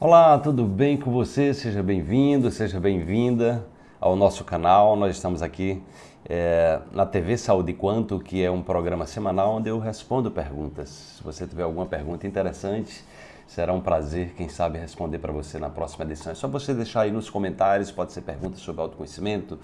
Olá, tudo bem com você? Seja bem-vindo, seja bem-vinda ao nosso canal. Nós estamos aqui é, na TV Saúde Quanto, que é um programa semanal onde eu respondo perguntas. Se você tiver alguma pergunta interessante, será um prazer, quem sabe, responder para você na próxima edição. É só você deixar aí nos comentários, pode ser perguntas sobre autoconhecimento,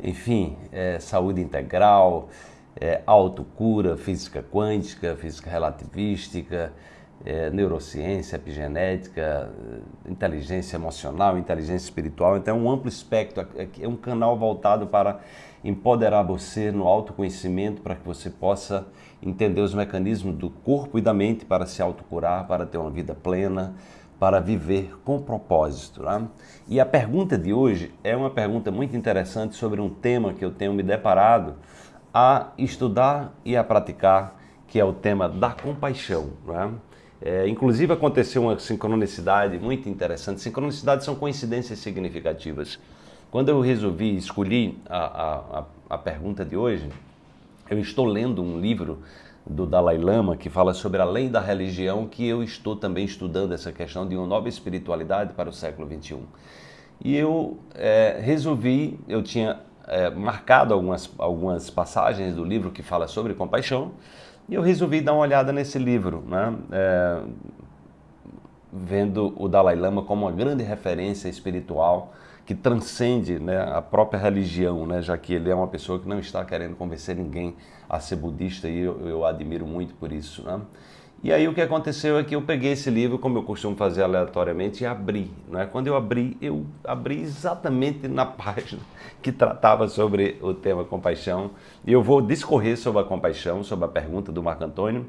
enfim, é, saúde integral, é, autocura, física quântica, física relativística, é, neurociência, epigenética, inteligência emocional, inteligência espiritual. Então é um amplo espectro, é, é um canal voltado para empoderar você no autoconhecimento para que você possa entender os mecanismos do corpo e da mente para se autocurar, para ter uma vida plena, para viver com propósito. Né? E a pergunta de hoje é uma pergunta muito interessante sobre um tema que eu tenho me deparado a estudar e a praticar, que é o tema da compaixão. Né? É, inclusive aconteceu uma sincronicidade muito interessante. Sincronicidades são coincidências significativas. Quando eu resolvi escolher a, a, a pergunta de hoje, eu estou lendo um livro do Dalai Lama que fala sobre a lei da religião, que eu estou também estudando essa questão de uma nova espiritualidade para o século 21. E eu é, resolvi, eu tinha é, marcado algumas, algumas passagens do livro que fala sobre compaixão, e eu resolvi dar uma olhada nesse livro, né? É, vendo o Dalai Lama como uma grande referência espiritual que transcende né, a própria religião, né, já que ele é uma pessoa que não está querendo convencer ninguém a ser budista e eu, eu admiro muito por isso. Né? E aí o que aconteceu é que eu peguei esse livro, como eu costumo fazer aleatoriamente, e abri. Né? Quando eu abri, eu abri exatamente na página que tratava sobre o tema compaixão. E eu vou discorrer sobre a compaixão, sobre a pergunta do Marco Antônio,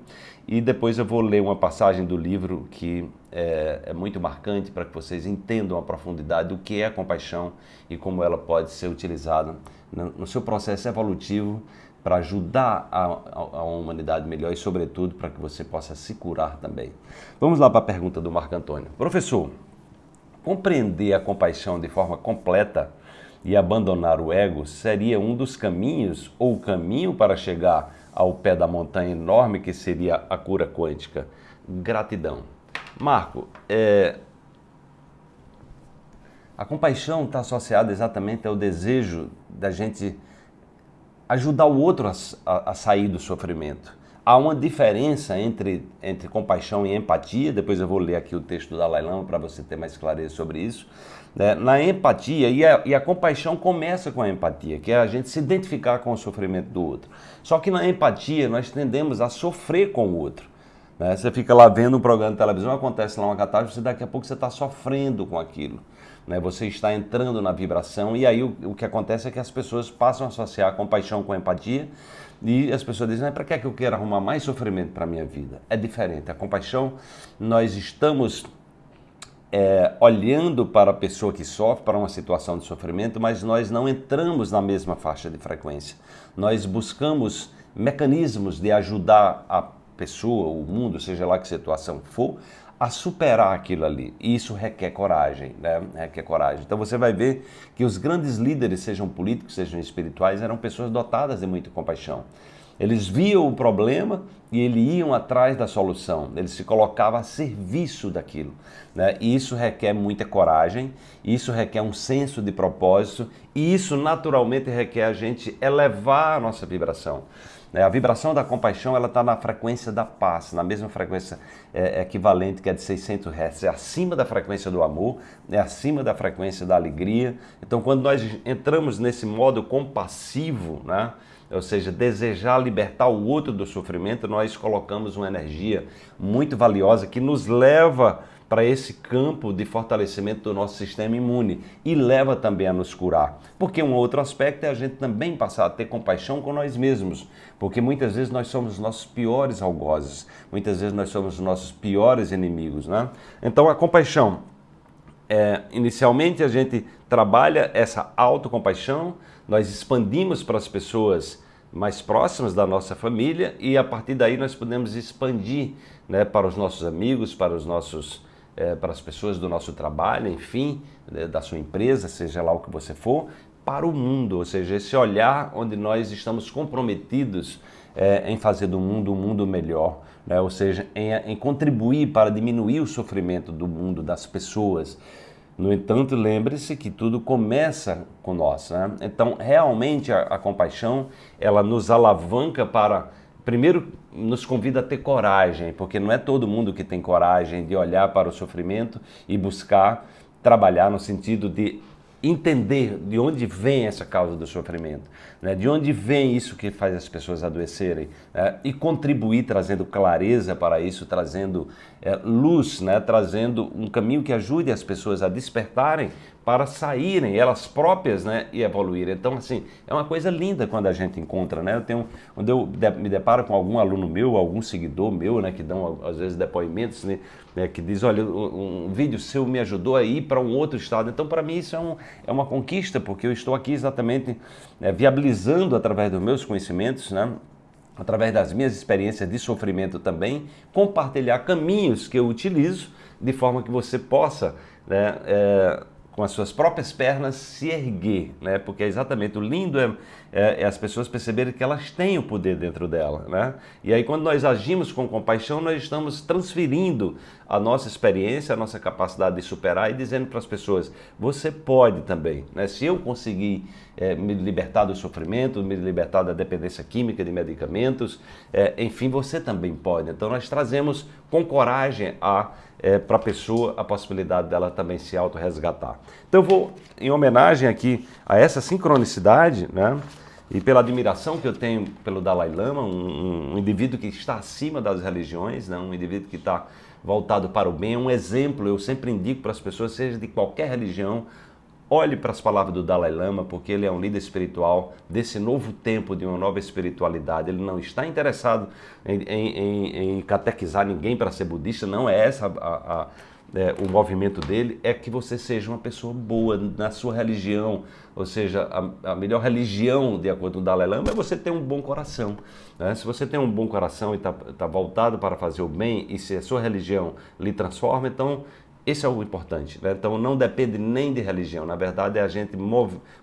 e depois eu vou ler uma passagem do livro que é, é muito marcante para que vocês entendam a profundidade do que é a compaixão e como ela pode ser utilizada no seu processo evolutivo para ajudar a, a, a, humanidade melhor e, sobretudo, para que você possa se curar também. Vamos lá para a pergunta do Marco Antônio. Professor, compreender a compaixão de forma completa e abandonar o ego seria um dos caminhos ou caminho para chegar ao pé da montanha enorme que seria a cura quântica? Gratidão. Marco, é, a compaixão está associada exatamente ao desejo da gente ajudar o outro a, a, a, sair do sofrimento. Há uma diferença entre, entre compaixão e empatia, depois eu vou ler aqui o texto do Dalai Lama para você ter mais clareza sobre isso. Né? Na empatia, e a, e a compaixão começa com a empatia, que é a gente se identificar com o sofrimento do outro. Só que na empatia nós tendemos a sofrer com o outro. Né? Você fica lá vendo um programa de televisão, acontece lá uma catástrofe, daqui a pouco você está sofrendo com aquilo né? você está entrando na vibração e aí o, o, que acontece é que as pessoas passam a associar compaixão com empatia e as pessoas dizem, para que é que eu quero arrumar mais sofrimento para a minha vida? É diferente, a compaixão, nós estamos é, olhando para a pessoa que sofre, para uma situação de sofrimento, mas nós não entramos na mesma faixa de frequência. Nós buscamos mecanismos de ajudar a pessoa, o mundo, seja lá que situação for, a superar aquilo ali. E isso requer coragem, né? Requer coragem. Então você vai ver que os grandes líderes, sejam políticos, sejam espirituais, eram pessoas dotadas de muita compaixão. Eles viam o problema e eles iam atrás da solução. Eles se colocavam a serviço daquilo. Né? E isso requer muita coragem, isso requer um senso de propósito e isso naturalmente requer a gente elevar a nossa vibração. Né? A vibração da compaixão ela está na frequência da paz, na mesma frequência é, equivalente que é de 600 Hz. É acima da frequência do amor, é acima da frequência da alegria. Então, quando nós entramos nesse modo compassivo, né? Ou seja, desejar libertar o outro do sofrimento, nós colocamos uma energia muito valiosa que nos leva para esse campo de fortalecimento do nosso sistema imune e leva também a nos curar. Porque um outro aspecto é a gente também passar a ter compaixão com nós mesmos, porque muitas vezes nós somos os nossos piores algozes, muitas vezes nós somos os nossos piores inimigos. Né? Então a compaixão, é, inicialmente a gente trabalha essa autocompaixão, nós expandimos para as pessoas mais próximas da nossa família e a partir daí nós podemos expandir né, para os nossos amigos, para os nossos é, para as pessoas do nosso trabalho, enfim, né, da sua empresa, seja lá o que você for, para o mundo, ou seja, esse olhar onde nós estamos comprometidos é, em fazer do mundo um mundo melhor, né? ou seja, em, em contribuir para diminuir o sofrimento do mundo, das pessoas. No entanto, lembre-se que tudo começa com nós. Né? Então, realmente, a, a, compaixão, ela nos alavanca para, primeiro, nos convida a ter coragem, porque não é todo mundo que tem coragem de olhar para o sofrimento e buscar trabalhar no sentido de entender de onde vem essa causa do sofrimento, né? de onde vem isso que faz as pessoas adoecerem né? e contribuir trazendo clareza para isso, trazendo é, luz, né? trazendo um caminho que ajude as pessoas a despertarem para saírem elas próprias né, e evoluírem. Então, assim, é uma coisa linda quando a gente encontra, né? Eu tenho, quando eu me deparo com algum aluno meu, algum seguidor meu, né, que dão às vezes depoimentos, né, né que diz, olha, um, um, vídeo seu me ajudou a ir para um outro estado. Então, para mim isso é, um, é uma conquista, porque eu estou aqui exatamente né, viabilizando através dos meus conhecimentos, né, através das minhas experiências de sofrimento também, compartilhar caminhos que eu utilizo de forma que você possa né, é, com as suas próprias pernas se erguer, né? Porque é exatamente o lindo é, é, é, as pessoas perceberem que elas têm o poder dentro dela, né? E aí quando nós agimos com compaixão, nós estamos transferindo a nossa experiência, a nossa capacidade de superar e dizendo para as pessoas, você pode também, né? Se eu conseguir é, me libertar do sofrimento, me libertar da dependência química de medicamentos, é, enfim, você também pode. Então nós trazemos com coragem a é, para a pessoa a possibilidade dela também se auto-resgatar. Então vou, em homenagem aqui a essa sincronicidade, né, e pela admiração que eu tenho pelo Dalai Lama, um, um indivíduo que está acima das religiões, né, um indivíduo que está voltado para o bem, um exemplo, eu sempre indico para as pessoas, seja de qualquer religião, Olhe para as palavras do Dalai Lama, porque ele é um líder espiritual desse novo tempo, de uma nova espiritualidade. Ele não está interessado em, em, em catequizar ninguém para ser budista, não é essa a, a, é, o movimento dele. É que você seja uma pessoa boa na sua religião, ou seja, a, a melhor religião, de acordo com o Dalai Lama, é você ter um bom coração. Né? Se você tem um bom coração e está tá voltado para fazer o bem, e se a sua religião lhe transforma, então esse é o importante. Né? Então não depende nem de religião. Na verdade, é a gente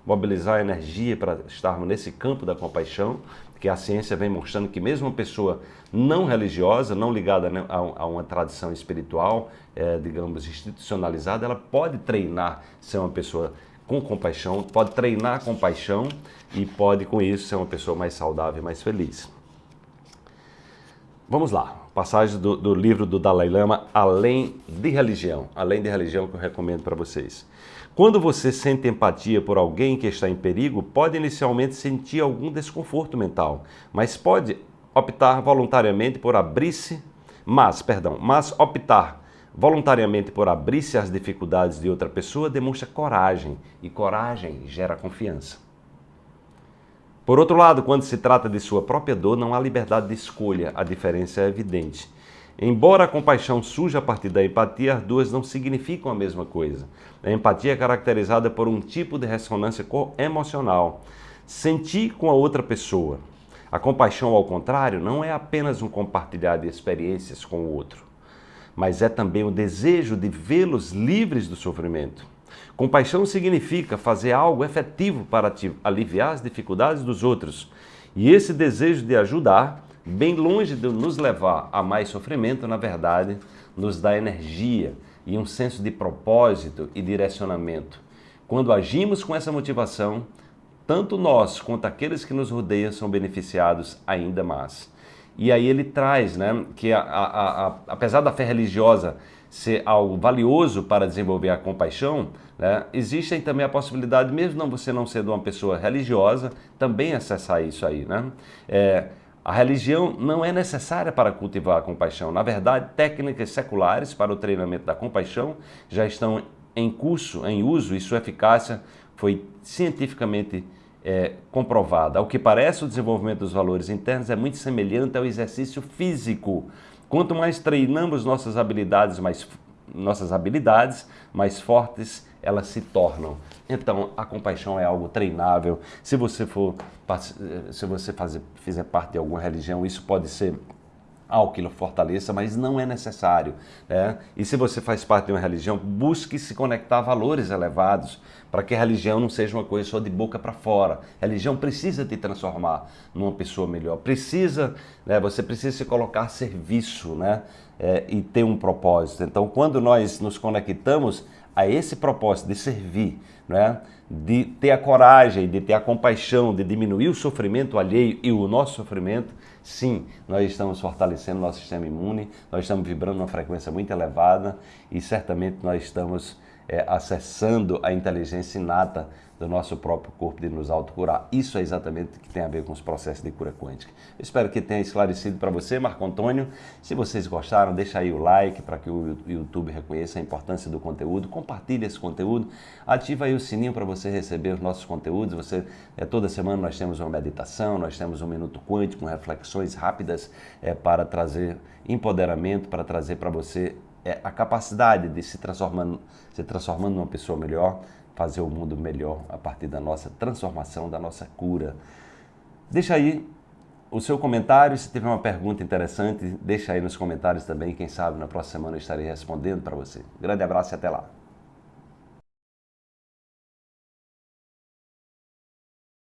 mobilizar a energia para estarmos nesse campo da compaixão, que a ciência vem mostrando que mesmo uma pessoa não religiosa, não ligada né, a, uma tradição espiritual, é, digamos, institucionalizada, ela pode treinar ser uma pessoa com compaixão, pode treinar compaixão e pode, com isso, ser uma pessoa mais saudável e mais feliz. Vamos lá, passagem do, do, livro do Dalai Lama, Além de Religião, Além de Religião que eu recomendo para vocês. Quando você sente empatia por alguém que está em perigo, pode inicialmente sentir algum desconforto mental, mas pode optar voluntariamente por abrir-se, mas, perdão, mas optar voluntariamente por abrir-se às dificuldades de outra pessoa demonstra coragem, e coragem gera confiança. Por outro lado, quando se trata de sua própria dor, não há liberdade de escolha, a diferença é evidente. Embora a compaixão surja a partir da empatia, as duas não significam a mesma coisa. A empatia é caracterizada por um tipo de ressonância emocional, sentir com a outra pessoa. A compaixão, ao contrário, não é apenas um compartilhar de experiências com o outro, mas é também o desejo de vê-los livres do sofrimento. Compaixão significa fazer algo efetivo para aliviar as dificuldades dos outros. E esse desejo de ajudar, bem longe de nos levar a mais sofrimento, na verdade, nos dá energia e um senso de propósito e direcionamento. Quando agimos com essa motivação, tanto nós quanto aqueles que nos rodeiam são beneficiados ainda mais. E aí ele traz né, que, a, a, a, apesar da fé religiosa ser algo valioso para desenvolver a compaixão, né, existem também a possibilidade, mesmo não você não sendo uma pessoa religiosa, também acessar isso aí. Né? É, a religião não é necessária para cultivar a compaixão. Na verdade, técnicas seculares para o treinamento da compaixão já estão em curso, em uso, e sua eficácia foi cientificamente é, comprovada. Ao que parece, o desenvolvimento dos valores internos é muito semelhante ao exercício físico. Quanto mais treinamos nossas habilidades mais, nossas habilidades mais fortes, elas se tornam. Então, a compaixão é algo treinável. Se você for, se você fazer, fizer parte de alguma religião, isso pode ser que fortaleça, mas não é necessário. Né? E se você faz parte de uma religião, busque se conectar a valores elevados, para que a religião não seja uma coisa só de boca para fora. A religião precisa te transformar numa pessoa melhor, precisa, né, você precisa se colocar a serviço né, é, e ter um propósito. Então, quando nós nos conectamos a esse propósito de servir, né, de ter a coragem, de ter a compaixão, de diminuir o sofrimento alheio e o nosso sofrimento, sim, nós estamos fortalecendo nosso sistema imune, nós estamos vibrando uma frequência muito elevada e certamente nós estamos é, acessando a inteligência inata do nosso próprio corpo de nos autocurar. Isso é exatamente o que tem a ver com os processos de cura quântica. Eu espero que tenha esclarecido para você, Marco Antônio. Se vocês gostaram, deixa aí o like para que o YouTube reconheça a importância do conteúdo. Compartilhe esse conteúdo. Ativa aí o sininho para você receber os nossos conteúdos. Você é, Toda semana nós temos uma meditação, nós temos um Minuto Quântico, com reflexões rápidas é, para trazer empoderamento, para trazer para você é, a capacidade de se transformando, se transformando numa pessoa melhor, fazer o mundo melhor a partir da nossa transformação, da nossa cura. Deixa aí o seu comentário, se tiver uma pergunta interessante, deixa aí nos comentários também, quem sabe na próxima semana eu estarei respondendo para você. grande abraço e até lá.